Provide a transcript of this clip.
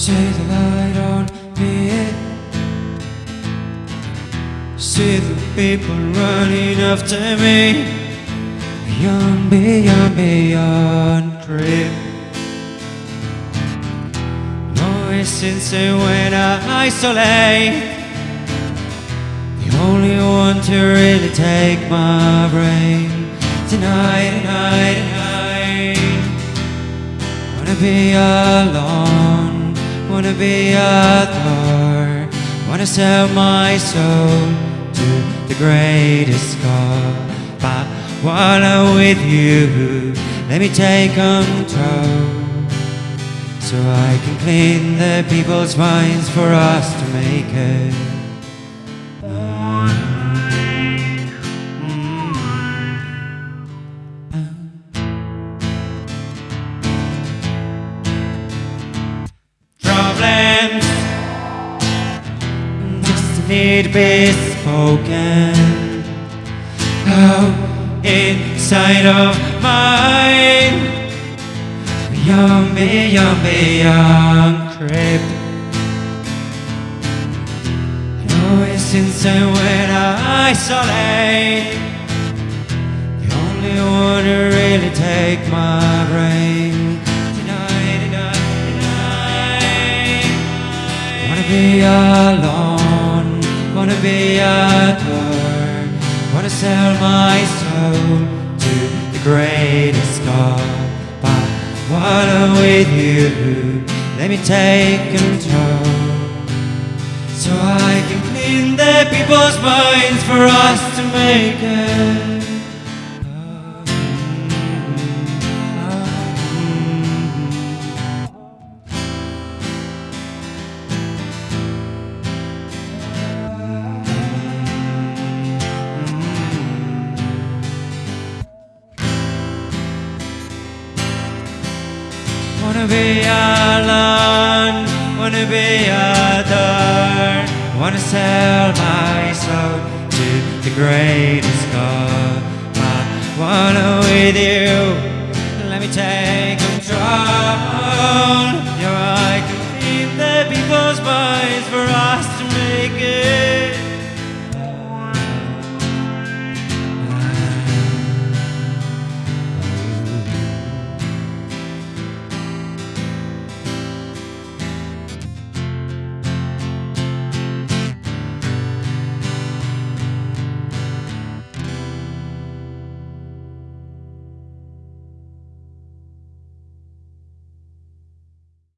See the light on me. See the people running after me. Beyond, beyond, beyond trip. No since when I isolate. The only one to really take my brain tonight, tonight, tonight. Wanna be alone, wanna be a thor, wanna sell my soul to the greatest God. But while I'm with you, let me take control. So I can clean the people's minds for us to make it. Need be spoken out inside of mine. Beyond, beyond, beyond. No, it's since I when I isolate. The only one to really take my brain be alone, wanna be adored, wanna sell my soul to the greatest God. But while I'm with you, let me take control. So I can clean the people's minds for us to make it. Wanna be alone, wanna be adored, wanna sell my soul to the greatest God. I wanna with you,